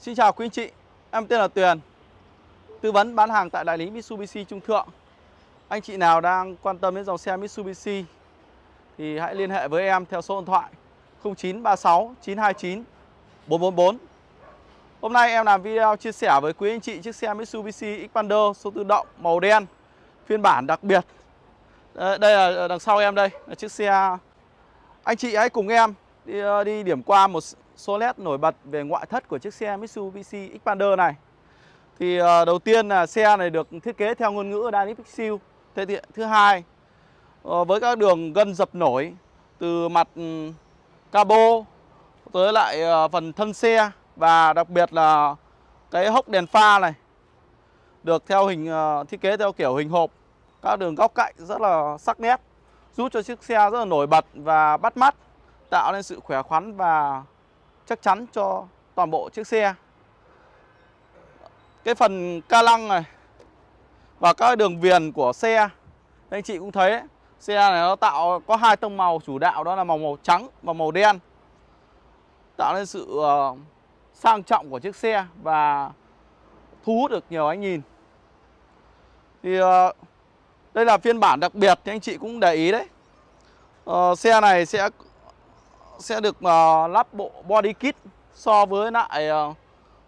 Xin chào quý anh chị, em tên là Tuyền Tư vấn bán hàng tại đại lý Mitsubishi Trung Thượng. Anh chị nào đang quan tâm đến dòng xe Mitsubishi Thì hãy liên hệ với em theo số điện thoại 0936 929 444 Hôm nay em làm video chia sẻ với quý anh chị chiếc xe Mitsubishi Xpander số tự động màu đen Phiên bản đặc biệt. Đây là đằng sau em đây là chiếc xe. Anh chị hãy cùng em đi, ờ, đi điểm qua một số led nổi bật về ngoại thất của chiếc xe Mitsubishi Xpander này. Thì ờ, đầu tiên là xe này được thiết kế theo ngôn ngữ Dynamic Seal. Thế thì, thứ hai ờ, với các đường gân dập nổi từ mặt ừ, cabo tới lại ờ, phần thân xe và đặc biệt là cái hốc đèn pha này được theo hình thiết kế theo kiểu hình hộp các đường góc cạnh rất là sắc nét, giúp cho chiếc xe rất là nổi bật và bắt mắt, tạo nên sự khỏe khoắn và chắc chắn cho toàn bộ chiếc xe. Cái phần ca lăng này và các đường viền của xe anh chị cũng thấy đấy, xe này nó tạo có hai tông màu chủ đạo đó là màu màu trắng và màu đen. Tạo nên sự uh, sang trọng của chiếc xe và thu hút được nhiều ánh nhìn. Thì uh, đây là phiên bản đặc biệt thì anh chị cũng để ý đấy. Uh, xe này sẽ sẽ được uh, lắp bộ body kit so với lại uh,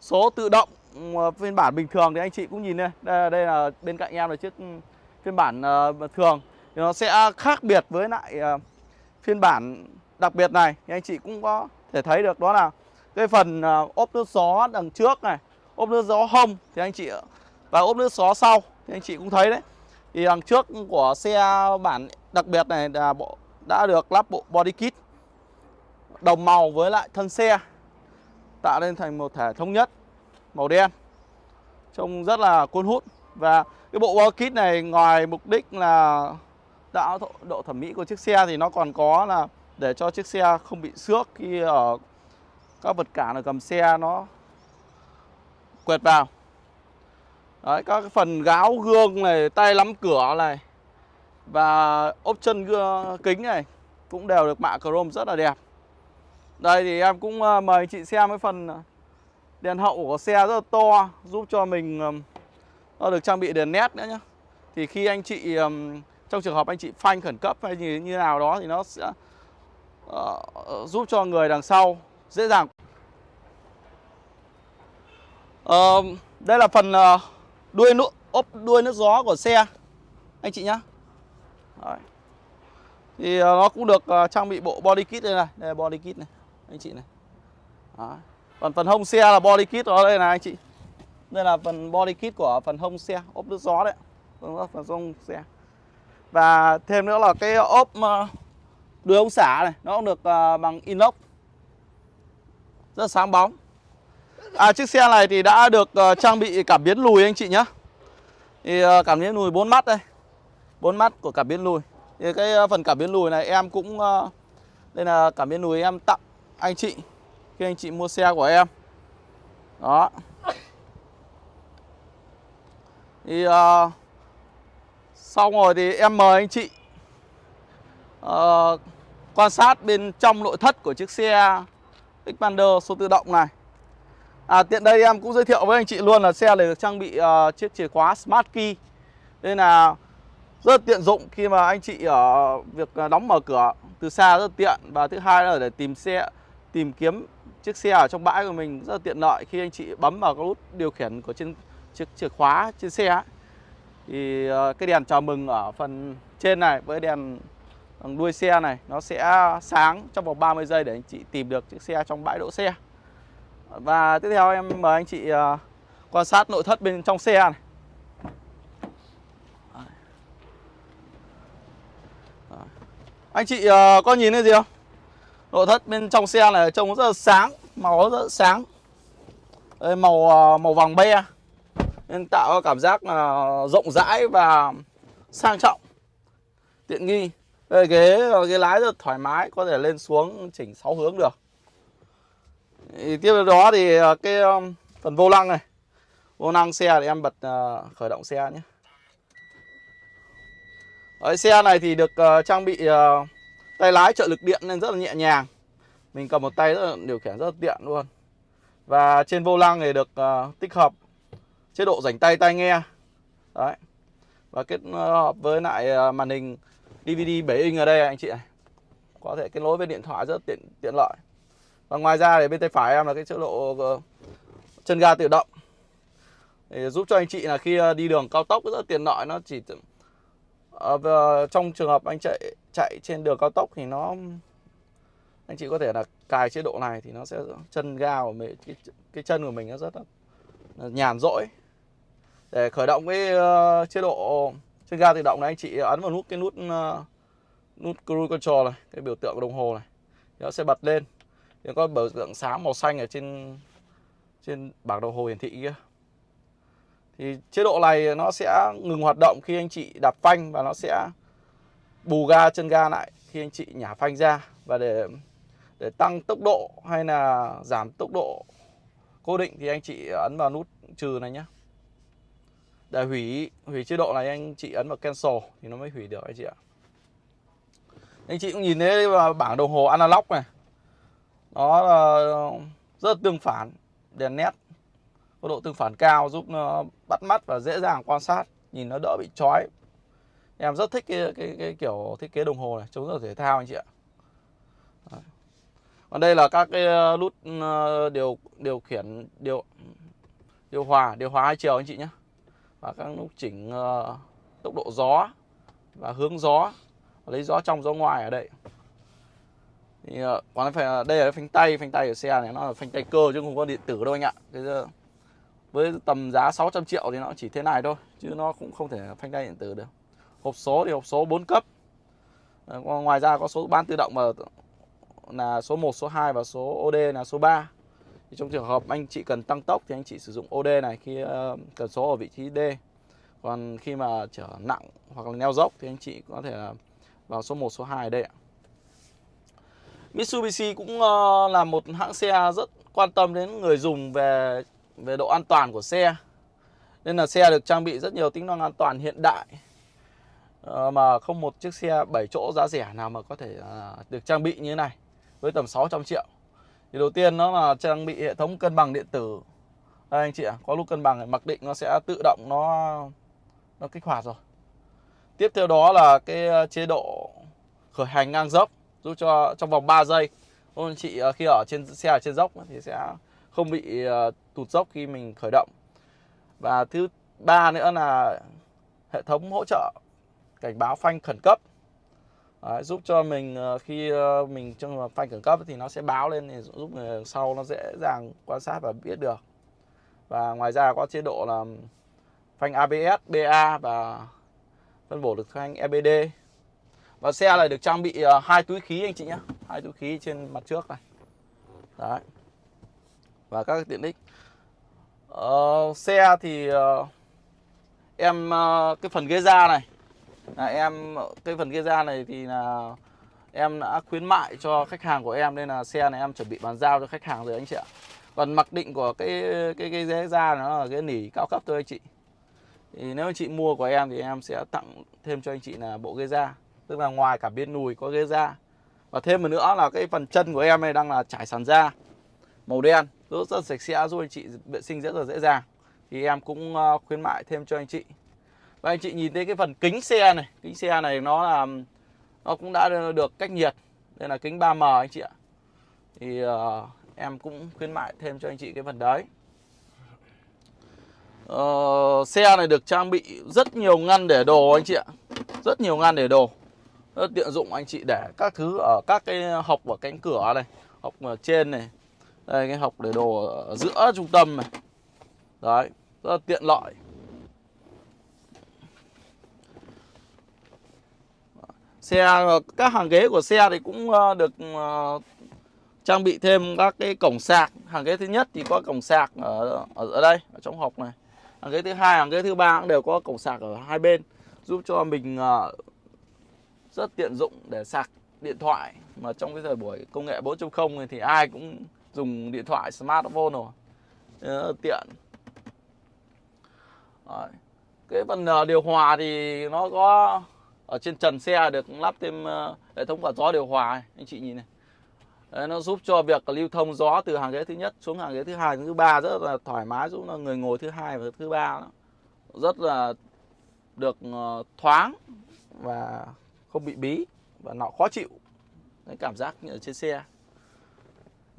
số tự động uh, phiên bản bình thường thì anh chị cũng nhìn đây. Đây, đây là bên cạnh em là chiếc phiên bản uh, thường. Thì nó sẽ khác biệt với lại uh, phiên bản đặc biệt này. Thì anh chị cũng có thể thấy được đó là cái phần uh, ốp nước gió đằng trước này ốp nước gió hông thì anh chị và ốp nước gió sau thì anh chị cũng thấy đấy. Thì đằng trước của xe bản đặc biệt này là bộ đã được lắp bộ body kit đồng màu với lại thân xe tạo nên thành một thể thống nhất màu đen trông rất là cuốn hút và cái bộ body kit này ngoài mục đích là tạo độ thẩm mỹ của chiếc xe thì nó còn có là để cho chiếc xe không bị xước khi ở các vật cản ở cầm xe nó quẹt vào Đấy, các cái phần gáo gương này, tay nắm cửa này và ốp chân gương, kính này cũng đều được mạ chrome rất là đẹp. Đây thì em cũng ờ, mời anh chị xem cái phần ờ, đèn hậu của xe rất là to giúp cho mình nó được trang bị đèn nét nữa nhé. Thì khi anh chị trong trường hợp anh chị phanh khẩn cấp hay như như nào đó thì nó sẽ uh, giúp cho người đằng sau dễ dàng. Uh, đây là phần uh, đuôi nước ốp đuôi nước gió của xe anh chị nhá. Đấy. Thì nó cũng được trang bị bộ body kit đây này, đây là body kit này anh chị này. đó. Còn phần hông xe là body kit đó đây này anh chị. Đây là phần body kit của phần hông xe, ốp nước gió đấy. Phần, phần hông xe. Và thêm nữa là cái ốp ờ, đuôi ống xả này, nó cũng được ờ, bằng inox. Rất sáng bóng. À chiếc xe này thì đã được ờ, trang bị cảm biến lùi anh chị nhé Thì cảm biến lùi bốn mắt đây. bốn mắt của cảm biến lùi. Thì cái phần cảm biến lùi này em cũng đây là cảm biến lùi em tặng anh chị khi anh chị mua xe của em. Đó. Thì ờ, uh, xong rồi thì em mời anh chị uh, quan sát bên trong nội thất của chiếc xe Xpander số tự động này. À, tiện đây em cũng giới thiệu với anh chị luôn là xe này được trang bị uh, chiếc chìa khóa Smart Key Nên là rất tiện dụng khi mà anh chị ở việc đóng mở cửa từ xa rất tiện Và thứ hai là để tìm xe tìm kiếm chiếc xe ở trong bãi của mình rất là tiện lợi Khi anh chị bấm vào cái nút điều khiển của trên chiếc chìa khóa trên xe ấy. Thì ờ, cái đèn chào mừng ở phần trên này với đèn ờ, đuôi xe này nó sẽ sáng trong vòng 30 giây để anh chị tìm được chiếc xe trong bãi đỗ xe và tiếp theo em mời anh chị ờ, quan sát nội thất bên trong xe này. Anh chị có nhìn thấy gì không? Nội thất bên trong xe này trông rất là sáng, màu rất là sáng. Đây, màu ờ, màu vàng be. Nên tạo cảm giác là rộng rãi và sang trọng. Tiện nghi. Đây ghế ghế lái rất thoải mái, có thể lên xuống chỉnh 6 hướng được. Thì tiếp theo đó thì ờ, cái ờ, phần vô lăng này Vô lăng xe thì em bật khởi động xe nhé Đấy, Xe này thì được trang bị tay lái trợ lực điện nên rất là nhẹ nhàng. Mình cầm một tay rất là điều khiển rất là tiện luôn. Và trên vô lăng thì được uh, tích hợp chế độ rảnh tay tai nghe. Đấy. Và kết ờ, hợp với lại ờ, màn hình DVD 7 inch ở đây anh chị này Có thể kết nối với điện thoại rất tiện tiện lợi. Và ngoài ra thì bên tay phải em là cái chế độ chân ga tự động. Để giúp cho anh chị là khi đi đường cao tốc rất tiện lợi nó chỉ uh, trong trường hợp anh chạy chạy trên đường cao tốc thì nó anh chị có thể là cài chế độ này thì nó sẽ chân ga của mình cái, cái chân của mình nó rất là nhàn rỗi. Để khởi động cái uh, chế độ chân ga tự động này anh chị ấn vào nút cái nút uh, nút cruise control này cái biểu tượng đồng hồ này thì nó sẽ bật lên. Thì có biểu tượng sáng màu xanh ở trên trên bảng đồng hồ hiển thị kia thì chế độ này nó sẽ ngừng hoạt động khi anh chị đạp phanh và nó sẽ bù ga chân ga lại khi anh chị nhả phanh ra. Và để để tăng tốc độ hay là giảm tốc độ cố định thì anh chị ấn vào nút trừ này nhé để hủy hủy chế độ này anh chị ấn vào cancel thì nó mới hủy được anh chị ạ. Anh chị cũng nhìn thấy vào bảng đồng hồ analog này. Nó là rất tương phản, đèn nét, có độ tương phản cao giúp nó bắt mắt và dễ dàng quan sát nhìn nó đỡ bị chói. Em rất thích cái, cái, cái kiểu thiết kế đồng hồ này chống rất thể thao anh chị ạ. Đấy. còn đây là các cái ờ, nút ờ, điều điều khiển điều điều hòa điều hòa hai chiều anh chị nhé và các nút chỉnh uh, tốc độ gió và hướng gió lấy gió trong gió ngoài ở đây. Thì uh, còn phải đây là phanh tay phanh tay của xe này nó là phanh tay cơ chứ không có điện tử đâu anh ạ. Cái với tầm giá 600 triệu thì nó chỉ thế này thôi chứ nó cũng không thể phanh tay điện tử được. Hộp số thì hộp số 4 cấp. Ờ, ngoài ra có số ban tự động mà là số 1, số 2 và số OD là số 3 thì trong trường hợp anh chị cần tăng tốc thì anh chị sử dụng OD này khi uh, cần số ở vị trí D. Còn khi mà trở nặng hoặc là neo dốc thì anh chị có thể vào số 1, số 2 ở đây ạ. Mitsubishi cũng uh, là một hãng xe rất quan tâm đến người dùng về về độ an toàn của xe. Nên là xe được trang bị rất nhiều tính năng an toàn hiện đại. Ờ, mà không một chiếc xe 7 chỗ giá rẻ nào mà có thể à, được trang bị như thế này, với tầm 600 triệu. Thì đầu tiên nó là trang bị hệ thống cân bằng điện tử. Đây, anh chị ạ, có lúc cân bằng mặc định nó sẽ tự động nó nó kích hoạt rồi. Tiếp theo đó là cái à, chế độ khởi hành ngang dốc, giúp cho trong vòng 3 giây. Anh chị à, khi ở trên xe ở trên dốc thì sẽ không bị ờ, tụt dốc khi mình khởi động. Và thứ ba nữa là hệ thống hỗ trợ cảnh báo phanh khẩn cấp. Đấy, giúp cho mình ờ, khi ờ, mình trong phanh khẩn cấp thì nó sẽ báo lên thì giúp người sau nó dễ dàng quan sát và biết được. Và ngoài ra có chế độ là phanh ABS, BA và phân bổ được phanh EBD và xe này được trang bị hai túi khí anh chị nhé. Hai túi khí trên mặt trước này. Đấy và các tiện ích. Uh, xe thì uh, em uh, cái phần ghế da này là em cái phần ghế da này thì là em đã khuyến mại cho khách hàng của em nên là xe này em chuẩn bị bàn giao cho khách hàng rồi anh chị ạ. Còn mặc định của cái cái cái ghế da nó là cái nỉ cao cấp thôi anh chị. Thì nếu anh chị mua của em thì em sẽ tặng thêm cho anh chị là bộ ghế da. Tức là ngoài cả bên nùi có ghế da. Và thêm một nữa là cái phần chân của em này đang là trải sàn da màu đen rất rất sạch sẽ giúp anh chị vệ sinh rất là dễ dàng. Thì em cũng ờ, khuyến mại thêm cho anh chị. Và anh chị nhìn thấy cái phần kính xe này kính xe này nó là nó cũng đã được cách nhiệt. Đây là kính 3M anh chị ạ. Thì uh, em cũng khuyến mại thêm cho anh chị cái phần đấy. Uh, xe này được trang bị rất nhiều ngăn để đồ anh chị ạ. Rất nhiều ngăn để đồ. Rất tiện dụng anh chị để các thứ ở các cái hộc ở cánh cửa này hộc ở trên này đây, cái học để đồ ở giữa trung tâm này. Đấy, rất là tiện lợi. Xe, các hàng ghế của xe thì cũng ờ, được ờ, trang bị thêm các cái cổng sạc. Hàng ghế thứ nhất thì có cổng sạc ở ở đây, ở trong hộp này. Hàng ghế thứ hai, hàng ghế thứ ba cũng đều có cổng sạc ở hai bên, giúp cho mình ờ, rất tiện dụng để sạc điện thoại. Mà trong cái thời buổi công nghệ 4.0 thì ai cũng dùng điện thoại smartphone rồi. Rất tiện. Đấy. cái phần ờ, điều hòa thì nó có ở trên trần xe được lắp thêm ờ, hệ thống quạt gió điều hòa này. anh chị nhìn này. Đấy, nó giúp cho việc lưu thông gió từ hàng ghế thứ nhất xuống hàng ghế thứ hai thứ ba rất là thoải mái giúp là người ngồi thứ hai và thứ ba rất là được ờ, thoáng và không bị bí và nó khó chịu. Cái cảm giác như ở trên xe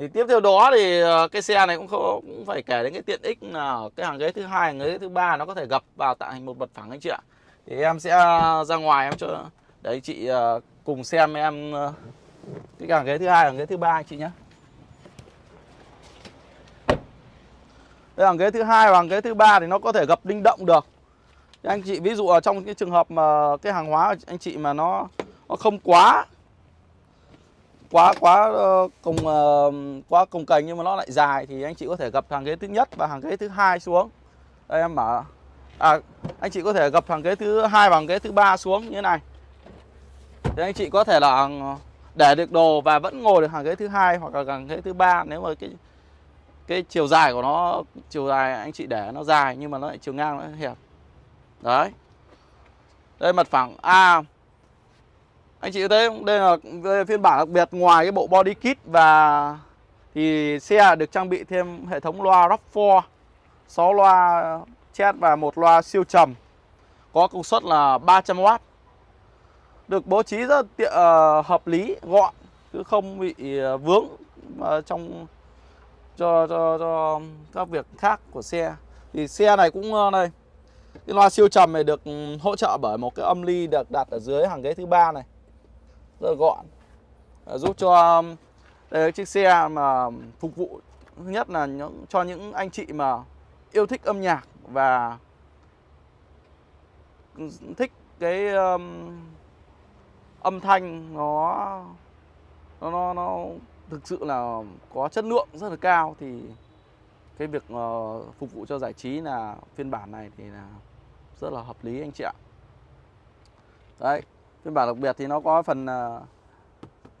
thì tiếp theo đó thì ờ, cái xe này cũng không, cũng phải kể đến cái tiện ích là cái hàng ghế thứ hai hàng ghế thứ ba nó có thể gập vào tạo thành một mặt phẳng anh chị ạ. Thì em sẽ ờ, ra ngoài em cho để anh chị ờ, cùng xem em cái hàng ghế thứ hai hàng ghế thứ ba anh chị nhé. Đây hàng ghế thứ hai và hàng ghế thứ ba thì nó có thể gập linh động được. Thì anh chị ví dụ ở trong cái trường hợp mà cái hàng hóa anh chị mà nó nó không quá quá quá ờ, cùng ờ, quá cùng cành nhưng mà nó lại dài thì anh chị có thể gập hàng ghế thứ nhất và hàng ghế thứ hai xuống. Đây, em mở. À anh chị có thể gập hàng ghế thứ hai và hàng ghế thứ ba xuống như thế này. Thì anh chị có thể là ờ, để được đồ và vẫn ngồi được hàng ghế thứ hai hoặc là hàng ghế thứ ba nếu mà cái cái chiều dài của nó, chiều dài anh chị để nó dài nhưng mà nó lại chiều ngang nó hẹp đấy. Đây, mặt phẳng a anh chị thấy không? Đây là đây phiên bản đặc biệt ngoài cái bộ body kit và thì xe được trang bị thêm hệ thống loa RAV4 6 loa chat và một loa siêu trầm. Có công suất là 300W được bố trí rất tiện, uh, hợp lý gọn chứ không bị uh, vướng uh, trong cho, cho cho các việc khác của xe. Thì xe này cũng uh, đây cái loa siêu trầm này được ừ, hỗ trợ bởi một cái âm ly được đặt ở dưới hàng ghế thứ ba này rất là gọn. Ờ, giúp cho um, đây chiếc xe mà phục vụ thứ nhất là những cho những anh chị mà yêu thích âm nhạc và thích cái um, âm thanh nó nó nó, nó thực sự là có chất lượng rất là cao thì cái việc uh, phục vụ cho giải trí là phiên bản này thì là rất là hợp lý anh chị ạ. Đấy phiên bản đặc biệt thì nó có phần uh,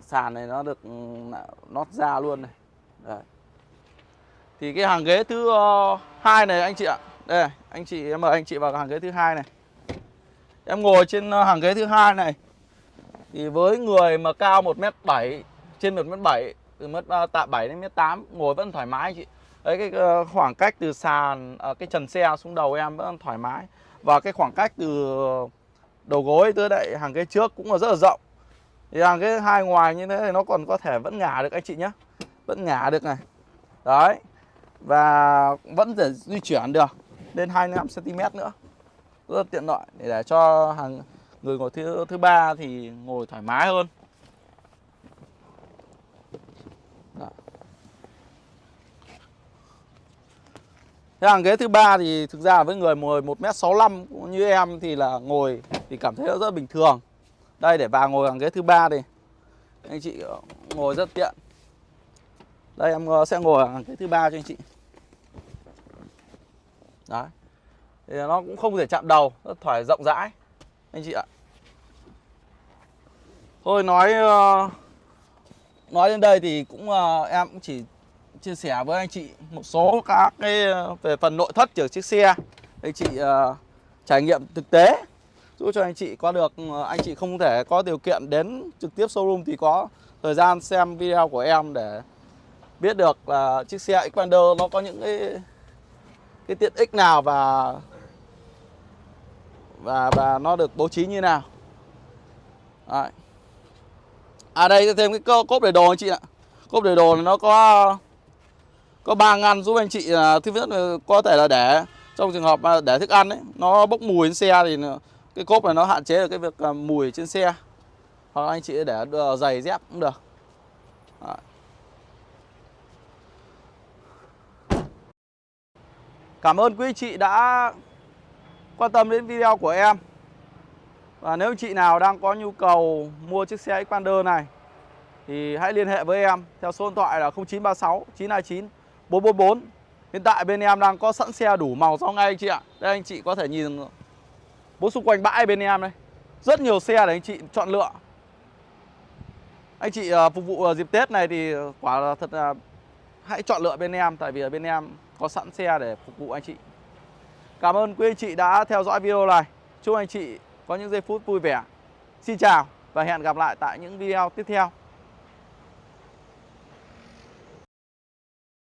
sàn này nó được ừ, nót ra luôn này. Đấy. thì cái hàng ghế thứ uh, hai này anh chị ạ. Đây anh chị em mời anh chị vào hàng ghế thứ hai này. Em ngồi trên ờ, hàng ghế thứ hai này. Thì với người mà cao 1m7 trên 1m7 từ mất tạ 7 đến mét 8 ngồi vẫn thoải mái chị. Đấy cái khoảng cách từ sàn cái trần xe xuống đầu em vẫn thoải mái. Và cái khoảng cách từ đầu gối tới đại hàng ghế trước cũng là rất là rộng. Thì hàng ghế hai ngoài như thế thì nó còn có thể vẫn ngả được anh chị nhé vẫn ngả được này. Đấy. Và vẫn thể di chuyển được. Lên 25 cm nữa. Rất tiện lợi. Để, để cho hàng người ngồi thứ thứ ba thì ngồi thoải mái hơn. Đó. Thế hàng ghế thứ ba thì thực ra với người ngồi 1m65 như em thì là ngồi thì cảm thấy nó rất bình thường. Đây để vào ngồi hàng ghế thứ ba thì anh chị ờ, ngồi rất tiện. Đây em ờ, sẽ ngồi hàng ghế thứ ba cho anh chị. Đấy. Thì nó cũng không thể chạm đầu, rất thoải rộng rãi anh chị ạ. Thôi nói ờ, nói đến đây thì cũng em cũng chỉ chia sẻ với anh chị một số các cái về phần nội thất của chiếc xe anh chị uh, trải nghiệm thực tế giúp cho anh chị có được ờ, anh chị không thể có điều kiện đến trực tiếp showroom thì có thời gian xem video của em để biết được là chiếc xe Xpander nó có những cái cái tiện ích nào và và và nó được bố trí như nào Đấy. À đây, thêm cái cốp để đồ anh chị ạ Cốp để đồ này nó có Có ba ngăn giúp anh chị là Thứ nhất là có thể là để, Trong trường hợp mà để thức ăn ấy, Nó bốc mùi trên xe thì cái cốp này nó hạn chế được cái việc à, mùi trên xe Hoặc anh chị để ờ, giày dép cũng được Đấy. Cảm ơn quý chị đã quan tâm đến video của em và nếu chị nào đang có nhu cầu mua chiếc xe Xpander này, thì hãy liên hệ với em theo số điện thoại là 0936 929 444. Hiện tại bên em đang có sẵn xe đủ màu cho ngay anh chị ạ. Đây anh chị có thể nhìn bố xung quanh bãi bên em đây. Rất nhiều xe để anh chị chọn lựa. Anh chị uh, phục vụ à, dịp Tết này thì quả là thật là hãy chọn lựa bên em tại vì ở bên em có sẵn xe để phục vụ anh chị. Cảm ơn quý anh chị đã theo dõi video này. Chúc anh chị có những giây phút vui vẻ. Xin chào và hẹn gặp lại tại những video tiếp theo.